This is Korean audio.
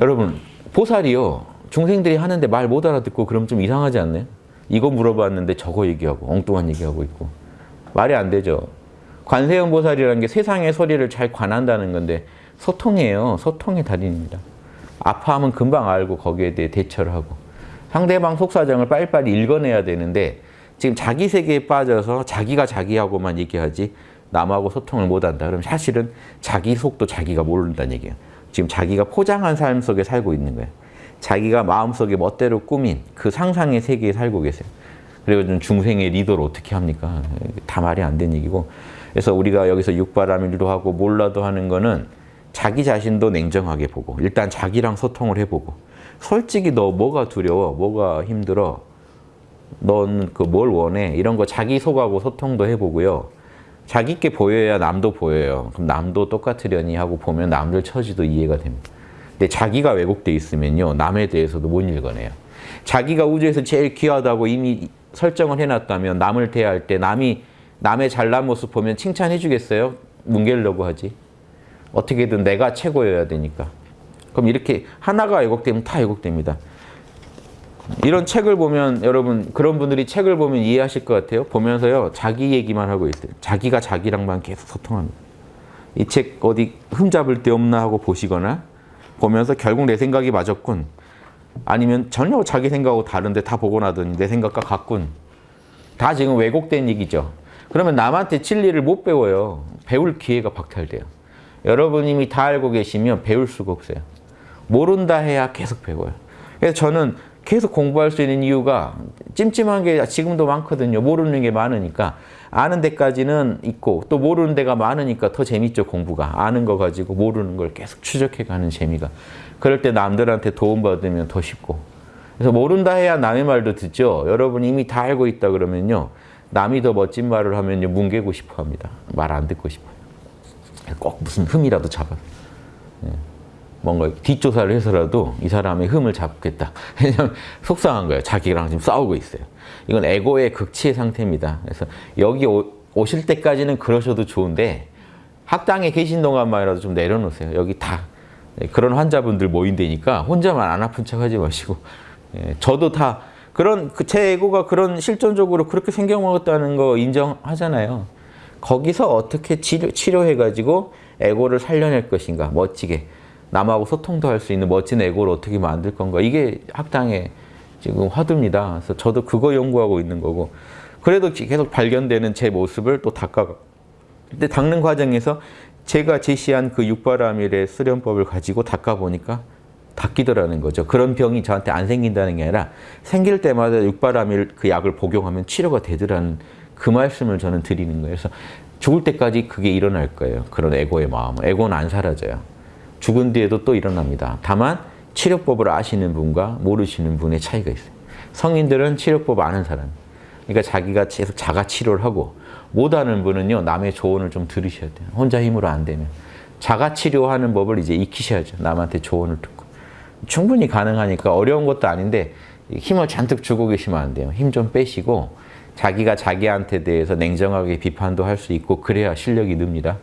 여러분 보살이요 중생들이 하는데 말 못 알아듣고 그럼 좀 이상하지 않나요? 이거 물어봤는데 저거 얘기하고 엉뚱한 얘기하고 있고 말이 안 되죠. 관세음 보살이라는 게 세상의 소리를 잘 관한다는 건데 소통이에요. 소통의 달인입니다. 아파하면 금방 알고 거기에 대해 대처를 하고 상대방 속사정을 빨리빨리 읽어내야 되는데 지금 자기 세계에 빠져서 자기가 자기하고만 얘기하지 남하고 소통을 못한다. 그럼 사실은 자기 속도 자기가 모른다는 얘기예요. 지금 자기가 포장한 삶 속에 살고 있는 거예요. 자기가 마음속에 멋대로 꾸민 그 상상의 세계에 살고 계세요. 그리고 좀 중생의 리더를 어떻게 합니까? 다 말이 안 되는 얘기고. 그래서 우리가 여기서 육바라밀도 하고 몰라도 하는 거는 자기 자신도 냉정하게 보고 일단 자기랑 소통을 해보고 솔직히 너 뭐가 두려워? 뭐가 힘들어? 넌 그 뭘 원해? 이런 거 자기 속하고 소통도 해보고요. 자기께 보여야 남도 보여요. 그럼 남도 똑같으려니 하고 보면 남들 처지도 이해가 됩니다. 근데 자기가 왜곡돼 있으면요. 남에 대해서도 못 읽어내요. 자기가 우주에서 제일 귀하다고 이미 설정을 해놨다면 남을 대할 때 남이 남의 잘난 모습 보면 칭찬해 주겠어요? 뭉개려고 하지. 어떻게든 내가 최고여야 되니까. 그럼 이렇게 하나가 왜곡되면 다 왜곡됩니다. 이런 책을 보면 여러분 그런 분들이 책을 보면 이해하실 것 같아요. 보면서요. 자기 얘기만 하고 있어요. 자기가 자기랑만 계속 소통합니다. 이 책 어디 흠잡을 데 없나 하고 보시거나 보면서 결국 내 생각이 맞았군. 아니면 전혀 자기 생각하고 다른데 다 보고 나더니 내 생각과 같군. 다 지금 왜곡된 얘기죠. 그러면 남한테 진리를 못 배워요. 배울 기회가 박탈돼요. 여러분 이미 다 알고 계시면 배울 수가 없어요. 모른다 해야 계속 배워요. 그래서 저는 계속 공부할 수 있는 이유가 찜찜한 게 지금도 많거든요. 모르는 게 많으니까. 아는 데까지는 있고 또 모르는 데가 많으니까 더 재밌죠, 공부가. 아는 거 가지고 모르는 걸 계속 추적해가는 재미가. 그럴 때 남들한테 도움받으면 더 쉽고. 그래서 모른다 해야 남의 말도 듣죠. 여러분 이미 다 알고 있다 그러면요. 남이 더 멋진 말을 하면요. 뭉개고 싶어 합니다. 말 안 듣고 싶어요. 꼭 무슨 흠이라도 잡아. 예. 뭔가 뒷조사를 해서라도 이 사람의 흠을 잡겠다. 왜냐면 속상한 거예요. 자기랑 지금 싸우고 있어요. 이건 에고의 극치의 상태입니다. 그래서 여기 오, 오실 때까지는 그러셔도 좋은데 학당에 계신 동안만이라도 좀 내려놓으세요. 여기 다 예, 그런 환자분들 모인다니까 혼자만 안 아픈 척 하지 마시고 예, 저도 다 그런 그제 에고가 그런 실존적으로 그렇게 생겨먹었다는 거 인정하잖아요. 거기서 어떻게 치료, 치료해가지고 에고를 살려낼 것인가 멋지게 남하고 소통도 할 수 있는 멋진 에고를 어떻게 만들 건가 이게 학당의 지금 화두입니다. 그래서 저도 그거 연구하고 있는 거고 그래도 계속 발견되는 제 모습을 또 닦아가 근데 닦는 과정에서 제가 제시한 그 육바라밀의 수련법을 가지고 닦아보니까 닦이더라는 거죠. 그런 병이 저한테 안 생긴다는 게 아니라 생길 때마다 육바라밀 그 약을 복용하면 치료가 되더라는 그 말씀을 저는 드리는 거예요. 그래서 죽을 때까지 그게 일어날 거예요. 그런 에고의 마음은. 에고는 안 사라져요. 죽은 뒤에도 또 일어납니다. 다만 치료법을 아시는 분과 모르시는 분의 차이가 있어요. 성인들은 치료법 아는 사람. 그러니까 자기가 계속 자가 치료를 하고 못하는 분은요. 남의 조언을 좀 들으셔야 돼요. 혼자 힘으로 안 되면. 자가 치료하는 법을 이제 익히셔야죠. 남한테 조언을 듣고. 충분히 가능하니까 어려운 것도 아닌데 힘을 잔뜩 주고 계시면 안 돼요. 힘 좀 빼시고 자기가 자기한테 대해서 냉정하게 비판도 할 수 있고 그래야 실력이 늡니다.